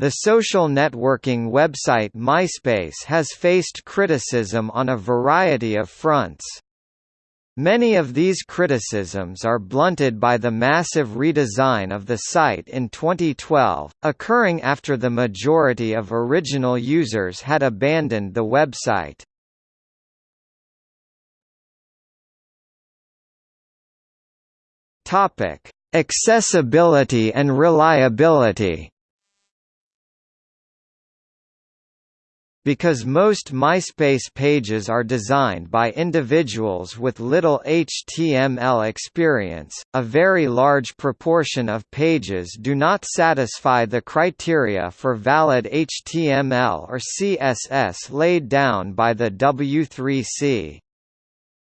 The social networking website MySpace has faced criticism on a variety of fronts. Many of these criticisms are blunted by the massive redesign of the site in 2012, occurring after the majority of original users had abandoned the website. Accessibility and reliability Because most MySpace pages are designed by individuals with little HTML experience, a very large proportion of pages do not satisfy the criteria for valid HTML or CSS laid down by the W3C.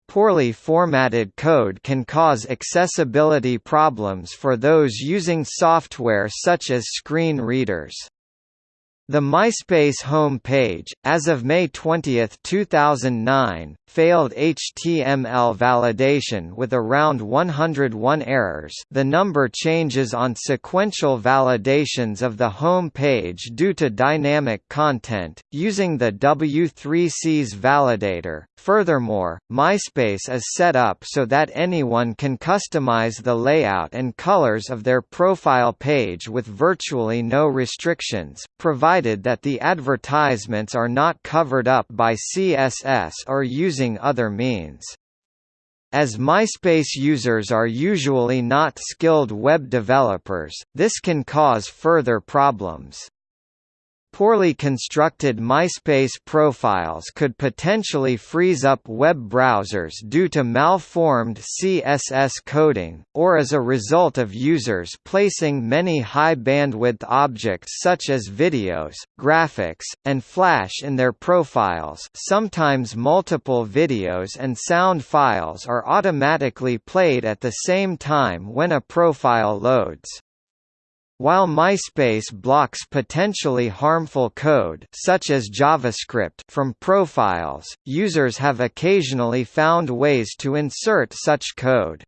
Poorly formatted code can cause accessibility problems for those using software such as screen readers. The MySpace home page, as of May 20, 2009, failed HTML validation with around 101 errors the number changes on sequential validations of the home page due to dynamic content, using the W3C's validator. Furthermore, MySpace is set up so that anyone can customize the layout and colors of their profile page with virtually no restrictions, provided that the advertisements are not covered up by CSS or using other means. As MySpace users are usually not skilled web developers, this can cause further problems. Poorly constructed MySpace profiles could potentially freeze up web browsers due to malformed CSS coding, or as a result of users placing many high-bandwidth objects such as videos, graphics, and Flash in their profiles sometimes multiple videos and sound files are automatically played at the same time when a profile loads. While MySpace blocks potentially harmful code such as JavaScript from profiles, users have occasionally found ways to insert such code.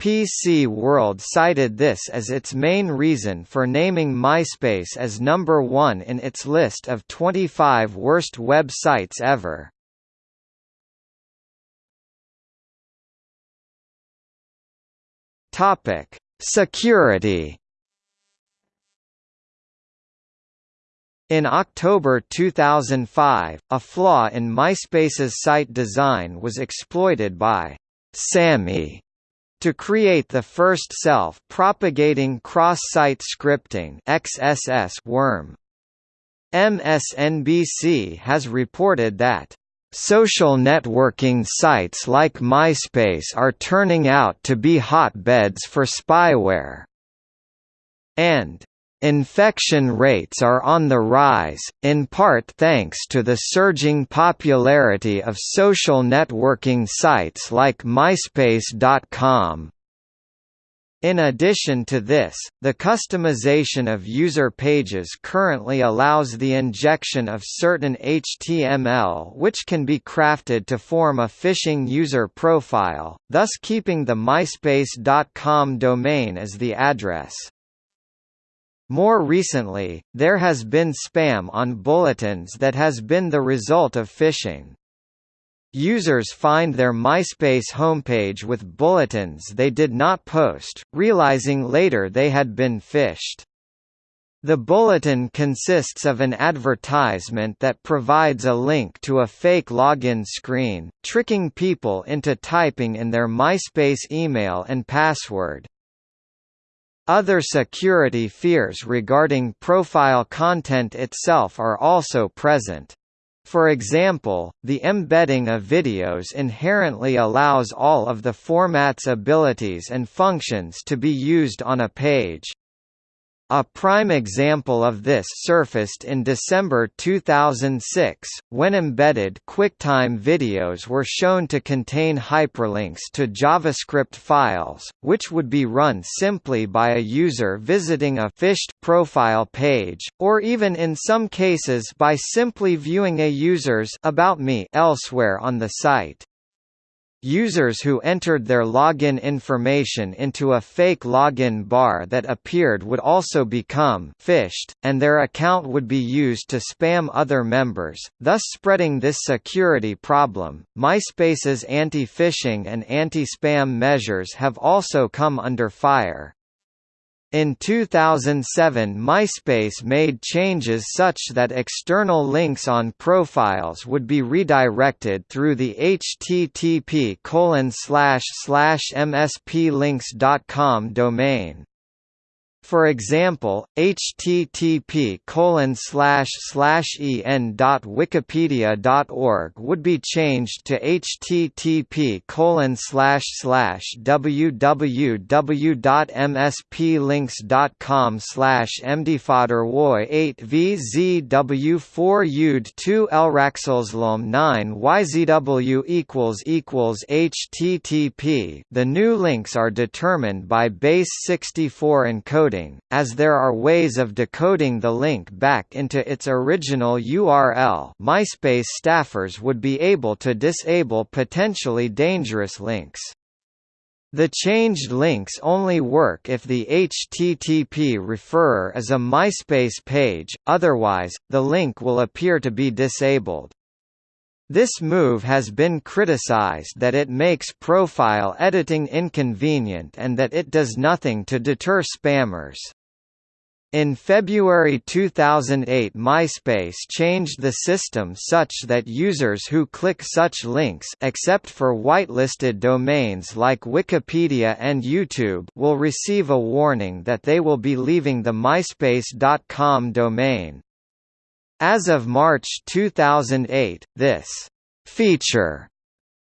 PC World cited this as its main reason for naming MySpace as number one in its list of 25 worst websites ever. Security In October 2005, a flaw in MySpace's site design was exploited by Sammy to create the first self-propagating cross-site scripting XSS worm. MSNBC has reported that Social networking sites like MySpace are turning out to be hotbeds for spyware. And Infection rates are on the rise, in part thanks to the surging popularity of social networking sites like MySpace.com. In addition to this, the customization of user pages currently allows the injection of certain HTML which can be crafted to form a phishing user profile, thus keeping the MySpace.com domain as the address. More recently, there has been spam on bulletins that has been the result of phishing. Users find their MySpace homepage with bulletins they did not post, realizing later they had been phished. The bulletin consists of an advertisement that provides a link to a fake login screen, tricking people into typing in their MySpace email and password. Other security fears regarding profile content itself are also present. For example, the embedding of videos inherently allows all of the format's abilities and functions to be used on a page. A prime example of this surfaced in December 2006, when embedded QuickTime videos were shown to contain hyperlinks to JavaScript files, which would be run simply by a user visiting a phished profile page, or even in some cases by simply viewing a user's About Me elsewhere on the site. Users who entered their login information into a fake login bar that appeared would also become phished, and their account would be used to spam other members, thus spreading this security problem. MySpace's anti-phishing and anti-spam measures have also come under fire. In 2007 MySpace made changes such that external links on profiles would be redirected through the http msplinks.com domain. For example, http en.wikipedia.org would be changed to http www.msplinks.com mdfodderwoy 8 vzw4 ud 2 elraxelslom 9 yzw equals equals http The new links are determined by base 64 encoding decoding, as there are ways of decoding the link back into its original URL MySpace staffers would be able to disable potentially dangerous links. The changed links only work if the HTTP referrer is a MySpace page, otherwise, the link will appear to be disabled. This move has been criticized that it makes profile editing inconvenient and that it does nothing to deter spammers. In February 2008 MySpace changed the system such that users who click such links except for whitelisted domains like Wikipedia and YouTube will receive a warning that they will be leaving the myspace.com domain. As of March 2008, this feature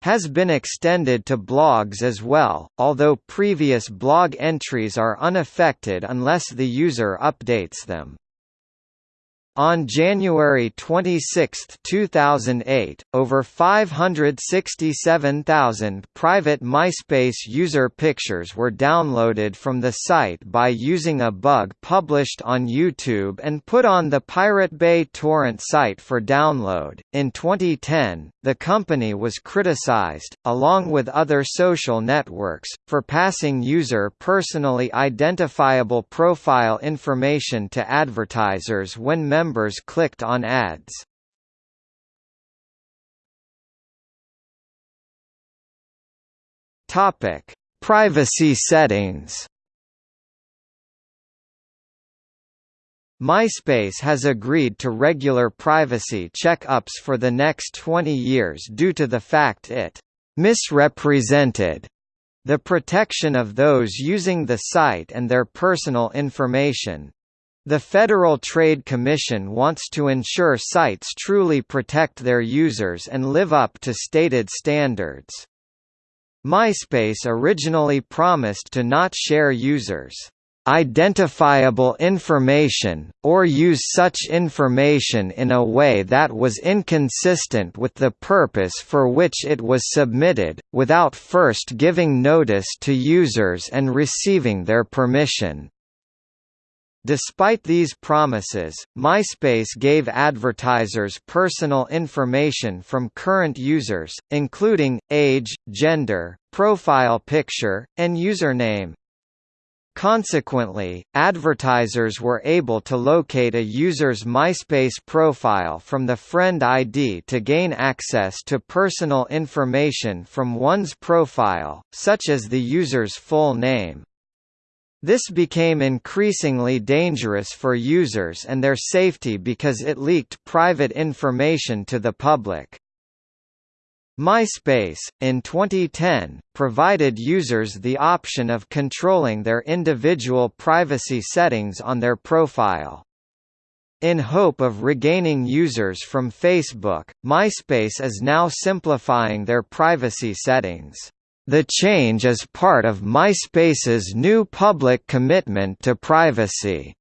has been extended to blogs as well, although previous blog entries are unaffected unless the user updates them. On January 26, 2008, over 567,000 private MySpace user pictures were downloaded from the site by using a bug published on YouTube and put on the Pirate Bay torrent site for download. In 2010, the company was criticized, along with other social networks, for passing user personally identifiable profile information to advertisers when members members clicked on ads. Topic: Privacy settings. MySpace has agreed to regular privacy check-ups for the next 20 years due to the fact it misrepresented the protection of those using the site and their personal information, the Federal Trade Commission wants to ensure sites truly protect their users and live up to stated standards. MySpace originally promised to not share users' identifiable information, or use such information in a way that was inconsistent with the purpose for which it was submitted, without first giving notice to users and receiving their permission. Despite these promises, MySpace gave advertisers personal information from current users, including, age, gender, profile picture, and username. Consequently, advertisers were able to locate a user's MySpace profile from the Friend ID to gain access to personal information from one's profile, such as the user's full name. This became increasingly dangerous for users and their safety because it leaked private information to the public. MySpace, in 2010, provided users the option of controlling their individual privacy settings on their profile. In hope of regaining users from Facebook, MySpace is now simplifying their privacy settings. The change is part of MySpace's new public commitment to privacy.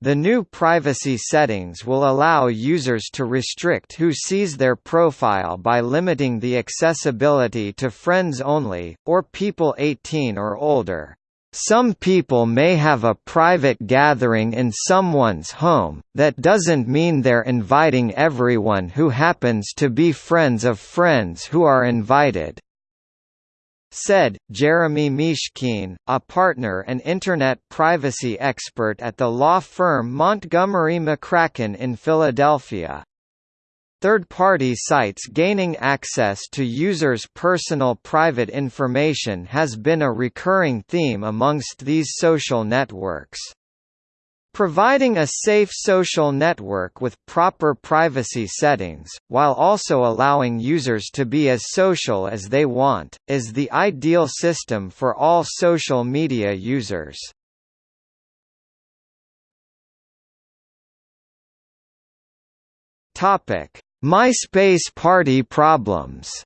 The new privacy settings will allow users to restrict who sees their profile by limiting the accessibility to friends only, or people 18 or older. Some people may have a private gathering in someone's home, that doesn't mean they're inviting everyone who happens to be friends of friends who are invited. Said, Jeremy Mishkin, a partner and Internet privacy expert at the law firm Montgomery McCracken in Philadelphia. Third-party sites gaining access to users' personal private information has been a recurring theme amongst these social networks. Providing a safe social network with proper privacy settings, while also allowing users to be as social as they want, is the ideal system for all social media users. MySpace party problems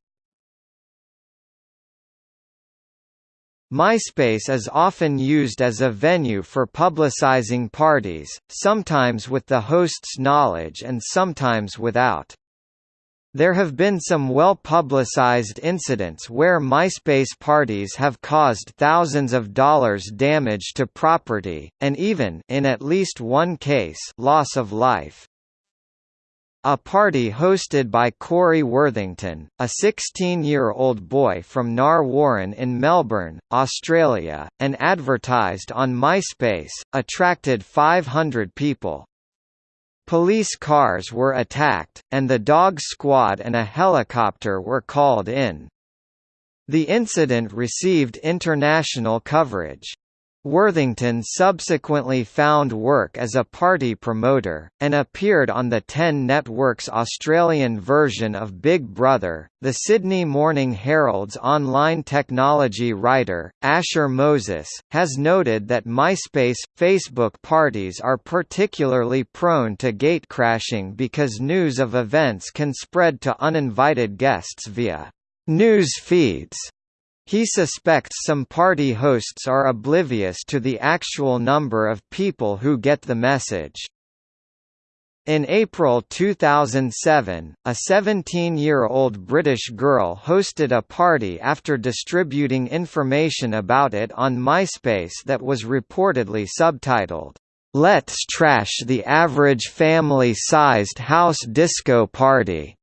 MySpace is often used as a venue for publicizing parties, sometimes with the host's knowledge and sometimes without. There have been some well-publicized incidents where MySpace parties have caused thousands of dollars damage to property, and even in at least one case loss of life. A party hosted by Corey Worthington, a 16-year-old boy from Narre Warren in Melbourne, Australia, and advertised on MySpace, attracted 500 people. Police cars were attacked, and the dog squad and a helicopter were called in. The incident received international coverage. Worthington subsequently found work as a party promoter, and appeared on the Ten Network's Australian version of Big Brother. The Sydney Morning Herald's online technology writer, Asher Moses, has noted that MySpace, Facebook parties are particularly prone to gatecrashing because news of events can spread to uninvited guests via news feeds he suspects some party hosts are oblivious to the actual number of people who get the message. In April 2007, a 17-year-old British girl hosted a party after distributing information about it on MySpace that was reportedly subtitled, "'Let's Trash the Average Family-Sized House Disco Party'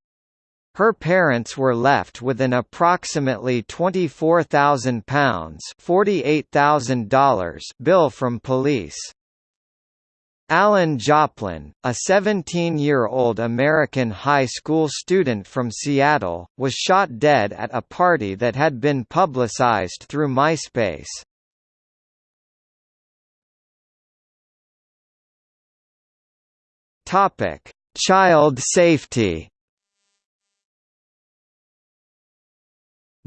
Her parents were left with an approximately £24,000 $48,000 bill from police. Alan Joplin, a 17-year-old American high school student from Seattle, was shot dead at a party that had been publicized through MySpace. Child safety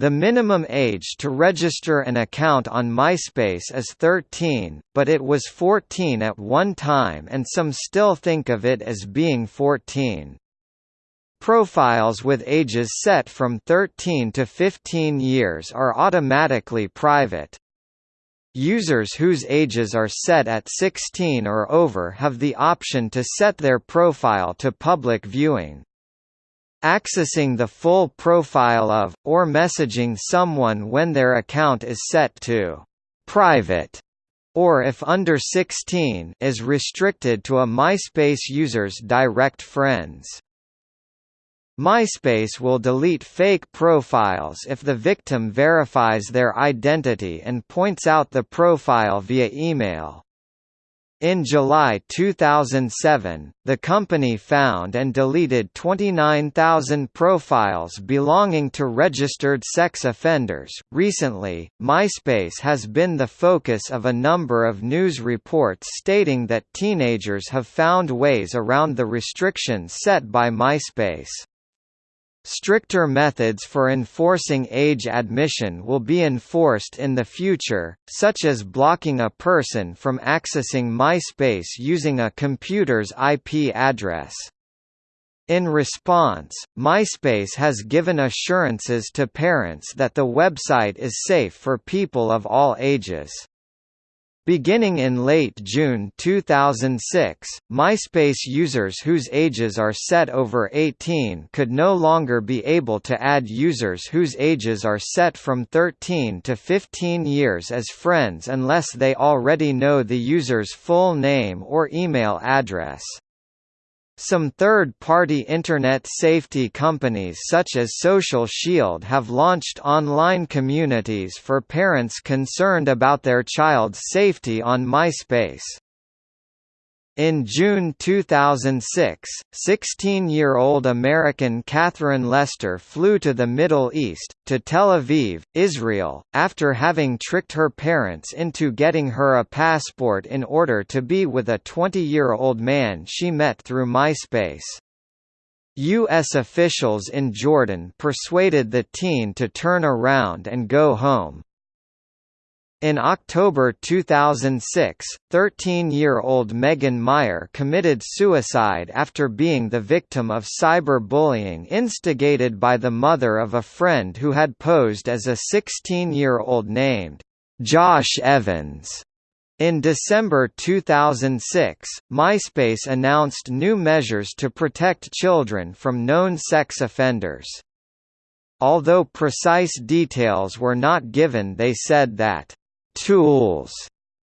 The minimum age to register an account on MySpace is 13, but it was 14 at one time and some still think of it as being 14. Profiles with ages set from 13 to 15 years are automatically private. Users whose ages are set at 16 or over have the option to set their profile to public viewing. Accessing the full profile of, or messaging someone when their account is set to «private» or if under 16 is restricted to a MySpace user's direct friends. MySpace will delete fake profiles if the victim verifies their identity and points out the profile via email. In July 2007, the company found and deleted 29,000 profiles belonging to registered sex offenders. Recently, MySpace has been the focus of a number of news reports stating that teenagers have found ways around the restrictions set by MySpace. Stricter methods for enforcing age admission will be enforced in the future, such as blocking a person from accessing MySpace using a computer's IP address. In response, MySpace has given assurances to parents that the website is safe for people of all ages. Beginning in late June 2006, MySpace users whose ages are set over 18 could no longer be able to add users whose ages are set from 13 to 15 years as friends unless they already know the user's full name or email address. Some third-party Internet safety companies such as Social Shield have launched online communities for parents concerned about their child's safety on MySpace. In June 2006, 16-year-old American Katherine Lester flew to the Middle East, to Tel Aviv, Israel, after having tricked her parents into getting her a passport in order to be with a 20-year-old man she met through MySpace. U.S. officials in Jordan persuaded the teen to turn around and go home. In October 2006, 13-year-old Megan Meier committed suicide after being the victim of cyberbullying instigated by the mother of a friend who had posed as a 16-year-old named Josh Evans. In December 2006, MySpace announced new measures to protect children from known sex offenders. Although precise details were not given they said that tools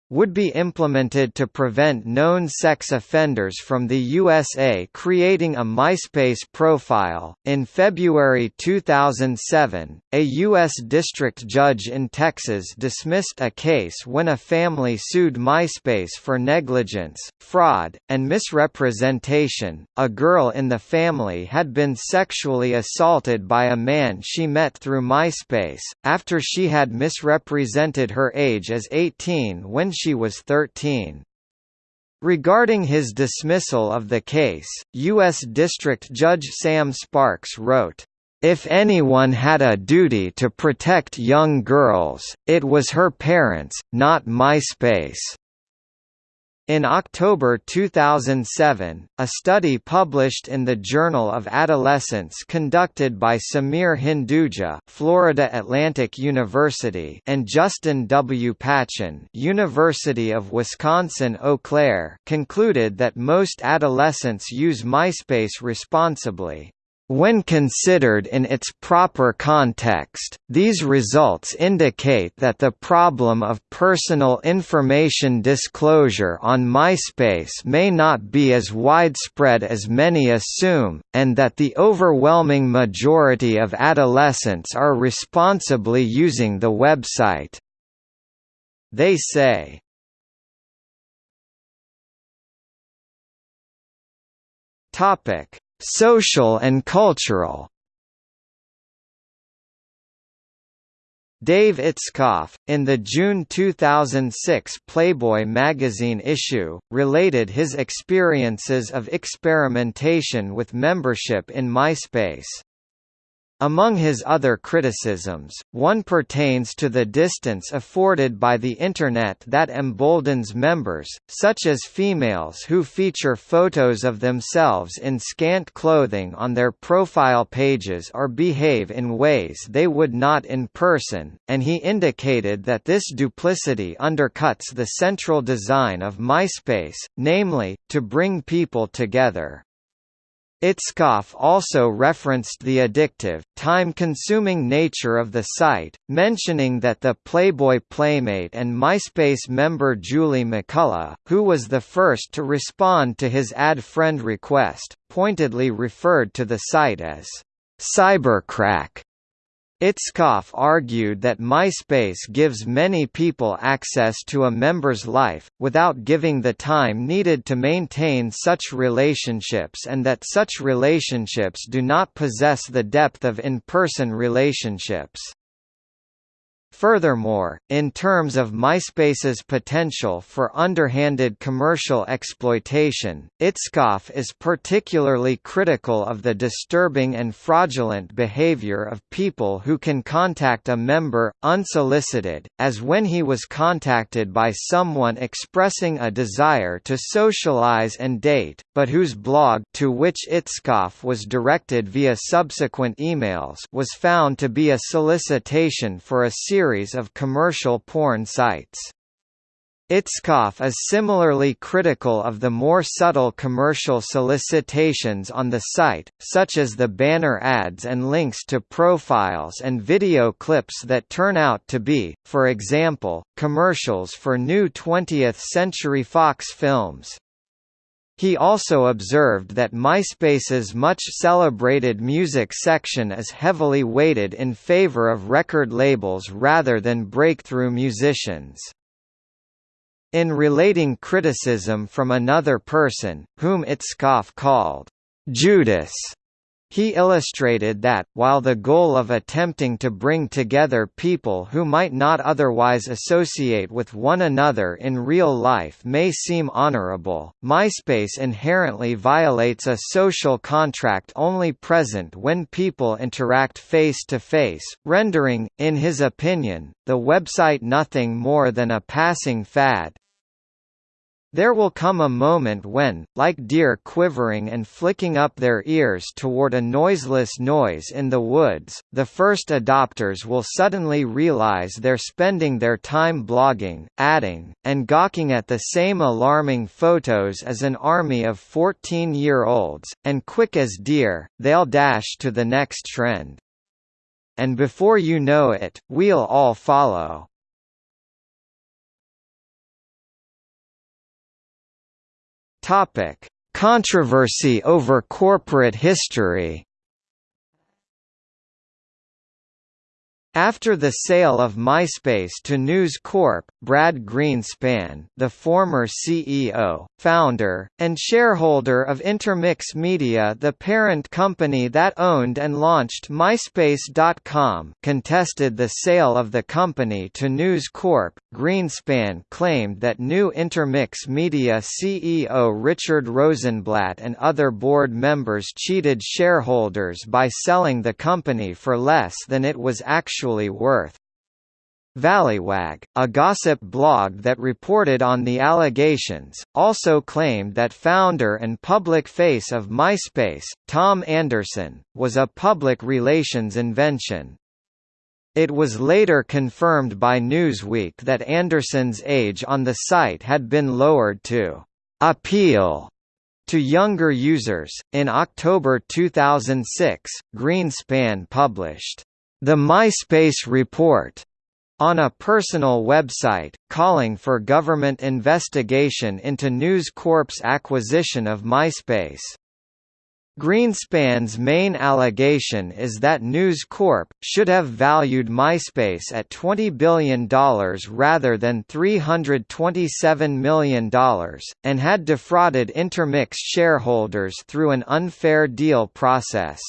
would be implemented to prevent known sex offenders from the USA creating a MySpace profile. In February 2007, a U.S. district judge in Texas dismissed a case when a family sued MySpace for negligence, fraud, and misrepresentation. A girl in the family had been sexually assaulted by a man she met through MySpace, after she had misrepresented her age as 18 when she was 13. Regarding his dismissal of the case, U.S. District Judge Sam Sparks wrote, if anyone had a duty to protect young girls, it was her parents, not MySpace. In October 2007, a study published in the Journal of Adolescence conducted by Sameer Hinduja Florida Atlantic University and Justin W. Patchin University of Wisconsin-Eau Claire concluded that most adolescents use MySpace responsibly. When considered in its proper context, these results indicate that the problem of personal information disclosure on MySpace may not be as widespread as many assume, and that the overwhelming majority of adolescents are responsibly using the website. They say, Topic Social and cultural Dave Itzkoff, in the June 2006 Playboy magazine issue, related his experiences of experimentation with membership in MySpace. Among his other criticisms, one pertains to the distance afforded by the Internet that emboldens members, such as females who feature photos of themselves in scant clothing on their profile pages or behave in ways they would not in person, and he indicated that this duplicity undercuts the central design of MySpace, namely, to bring people together. Itzkoff also referenced the addictive, time-consuming nature of the site, mentioning that the Playboy Playmate and MySpace member Julie McCullough, who was the first to respond to his ad friend request, pointedly referred to the site as cybercrack. Itzkoff argued that MySpace gives many people access to a member's life, without giving the time needed to maintain such relationships and that such relationships do not possess the depth of in-person relationships. Furthermore, in terms of MySpace's potential for underhanded commercial exploitation, Itzkoff is particularly critical of the disturbing and fraudulent behavior of people who can contact a member, unsolicited, as when he was contacted by someone expressing a desire to socialize and date, but whose blog to which Itzkoff was directed via subsequent emails was found to be a solicitation for a series series of commercial porn sites. Itzkoff is similarly critical of the more subtle commercial solicitations on the site, such as the banner ads and links to profiles and video clips that turn out to be, for example, commercials for new 20th Century Fox films. He also observed that MySpace's much celebrated music section is heavily weighted in favor of record labels rather than breakthrough musicians. In relating criticism from another person, whom Itzkoff called Judas, he illustrated that, while the goal of attempting to bring together people who might not otherwise associate with one another in real life may seem honorable, MySpace inherently violates a social contract only present when people interact face-to-face, -face, rendering, in his opinion, the website nothing more than a passing fad. There will come a moment when, like deer quivering and flicking up their ears toward a noiseless noise in the woods, the first adopters will suddenly realize they're spending their time blogging, adding, and gawking at the same alarming photos as an army of 14-year-olds, and quick as deer, they'll dash to the next trend. And before you know it, we'll all follow. Topic: Controversy over corporate history. After the sale of MySpace to News Corp, Brad Greenspan the former CEO, founder, and shareholder of Intermix Media the parent company that owned and launched MySpace.com contested the sale of the company to News Corp. Greenspan claimed that new Intermix Media CEO Richard Rosenblatt and other board members cheated shareholders by selling the company for less than it was actually actually worth. Valleywag, a gossip blog that reported on the allegations, also claimed that founder and public face of MySpace, Tom Anderson, was a public relations invention. It was later confirmed by Newsweek that Anderson's age on the site had been lowered to appeal to younger users. In October 2006, Greenspan published the MySpace Report on a personal website, calling for government investigation into News Corp's acquisition of MySpace. Greenspan's main allegation is that News Corp. should have valued MySpace at $20 billion rather than $327 million, and had defrauded Intermix shareholders through an unfair deal process.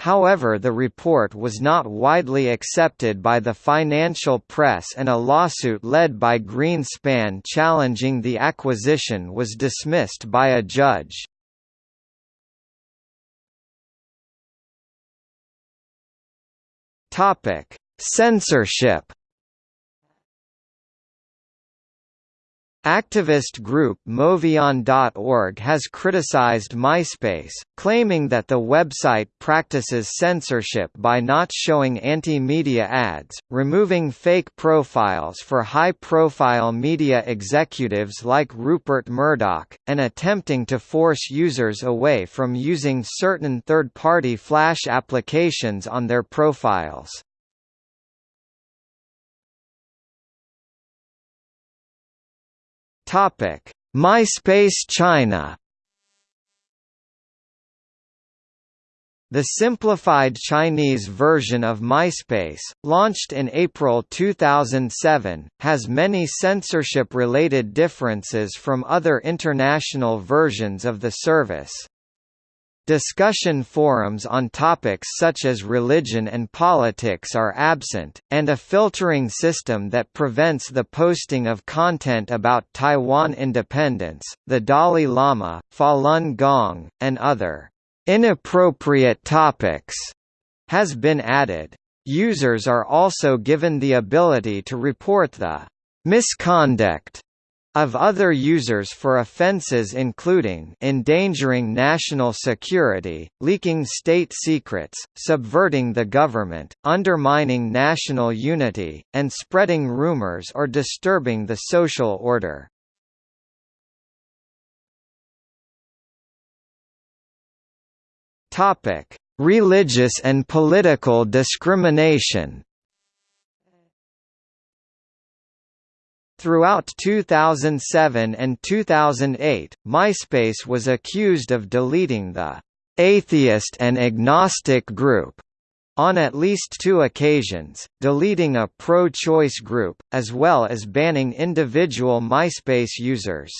However the report was not widely accepted by the financial press and a lawsuit led by Greenspan challenging the acquisition was dismissed by a judge. Censorship Activist group MoveOn.org has criticized MySpace, claiming that the website practices censorship by not showing anti-media ads, removing fake profiles for high-profile media executives like Rupert Murdoch, and attempting to force users away from using certain third-party Flash applications on their profiles. Topic: MySpace China The simplified Chinese version of MySpace, launched in April 2007, has many censorship-related differences from other international versions of the service. Discussion forums on topics such as religion and politics are absent, and a filtering system that prevents the posting of content about Taiwan independence, the Dalai Lama, Falun Gong, and other inappropriate topics has been added. Users are also given the ability to report the misconduct of other users for offenses including endangering national security, leaking state secrets, subverting the government, undermining national unity, and spreading rumors or disturbing the social order. Religious and political discrimination Throughout 2007 and 2008, MySpace was accused of deleting the atheist and agnostic group on at least two occasions, deleting a pro-choice group, as well as banning individual MySpace users.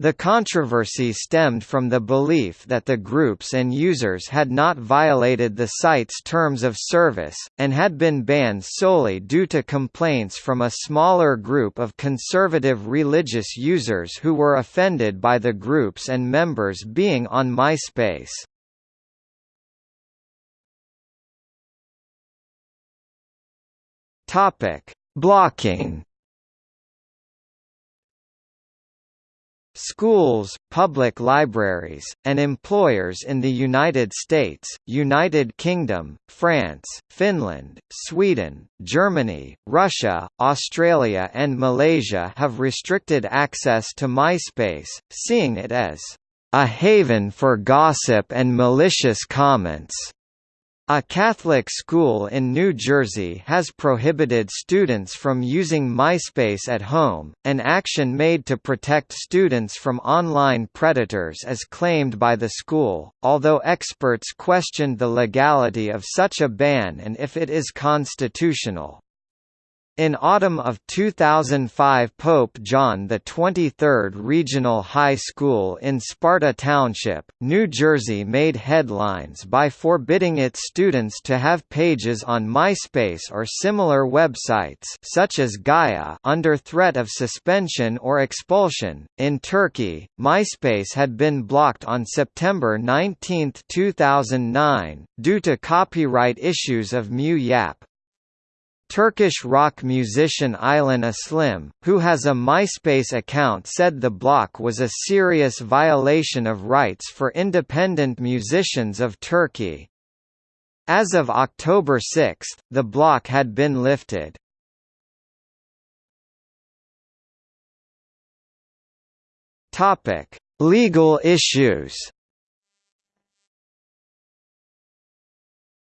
The controversy stemmed from the belief that the groups and users had not violated the site's terms of service, and had been banned solely due to complaints from a smaller group of conservative religious users who were offended by the groups and members being on MySpace. Blocking Schools, public libraries, and employers in the United States, United Kingdom, France, Finland, Sweden, Germany, Russia, Australia and Malaysia have restricted access to MySpace, seeing it as a haven for gossip and malicious comments. A Catholic school in New Jersey has prohibited students from using MySpace at home, an action made to protect students from online predators as claimed by the school, although experts questioned the legality of such a ban and if it is constitutional. In autumn of 2005 Pope John XXIII Regional High School in Sparta Township, New Jersey made headlines by forbidding its students to have pages on MySpace or similar websites such as Gaia under threat of suspension or expulsion. In Turkey, MySpace had been blocked on September 19, 2009, due to copyright issues of Mu Yap, Turkish rock musician Aylin Aslim, who has a MySpace account said the block was a serious violation of rights for independent musicians of Turkey. As of October 6, the block had been lifted. Legal issues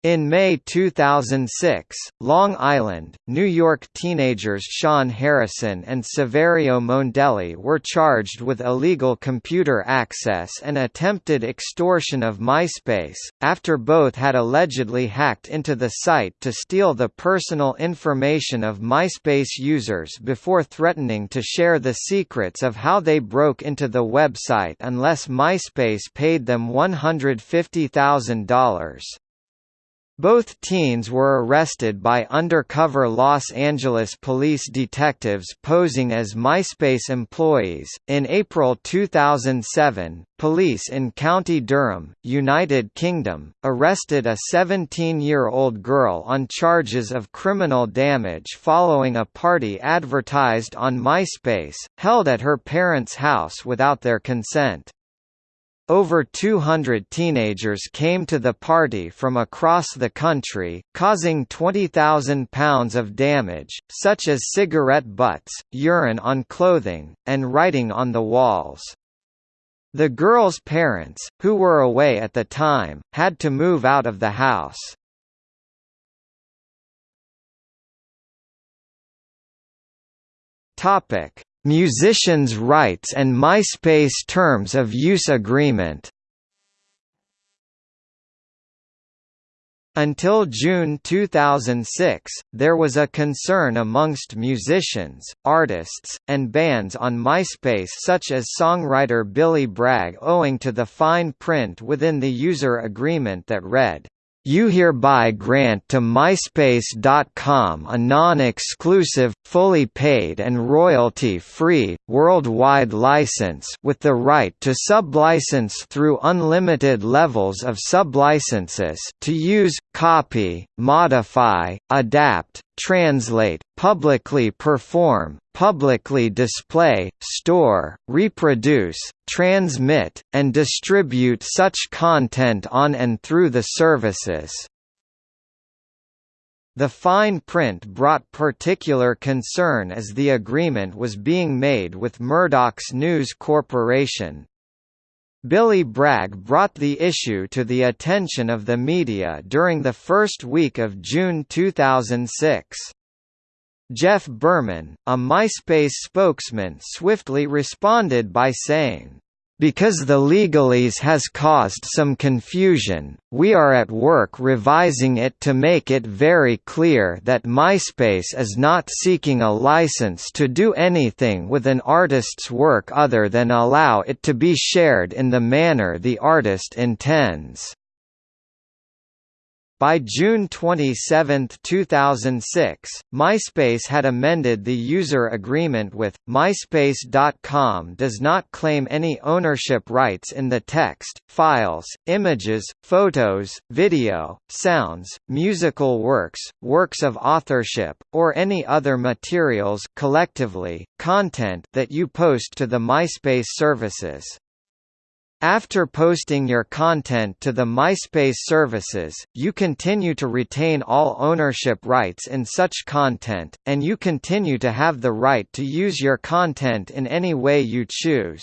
In May 2006, Long Island, New York teenagers Sean Harrison and Saverio Mondelli were charged with illegal computer access and attempted extortion of MySpace, after both had allegedly hacked into the site to steal the personal information of MySpace users before threatening to share the secrets of how they broke into the website unless MySpace paid them $150,000. Both teens were arrested by undercover Los Angeles police detectives posing as MySpace employees. In April 2007, police in County Durham, United Kingdom, arrested a 17 year old girl on charges of criminal damage following a party advertised on MySpace, held at her parents' house without their consent. Over 200 teenagers came to the party from across the country, causing £20,000 of damage, such as cigarette butts, urine on clothing, and writing on the walls. The girls' parents, who were away at the time, had to move out of the house. Topic: Musicians' Rights and MySpace Terms of Use Agreement. Until June 2006, there was a concern amongst musicians, artists, and bands on MySpace such as songwriter Billy Bragg owing to the fine print within the user agreement that read, you hereby grant to MySpace.com a non-exclusive, fully paid and royalty-free, worldwide license with the right to sublicense through unlimited levels of sublicenses to use, copy, modify, adapt, translate, publicly perform, publicly display, store, reproduce, transmit, and distribute such content on and through the services. The fine print brought particular concern as the agreement was being made with Murdoch's News Corporation. Billy Bragg brought the issue to the attention of the media during the first week of June 2006. Jeff Berman, a MySpace spokesman swiftly responded by saying, because the legalese has caused some confusion, we are at work revising it to make it very clear that MySpace is not seeking a license to do anything with an artist's work other than allow it to be shared in the manner the artist intends. By June 27, 2006, MySpace had amended the user agreement with, MySpace.com does not claim any ownership rights in the text, files, images, photos, video, sounds, musical works, works of authorship, or any other materials collectively, content that you post to the MySpace services. After posting your content to the MySpace services, you continue to retain all ownership rights in such content, and you continue to have the right to use your content in any way you choose.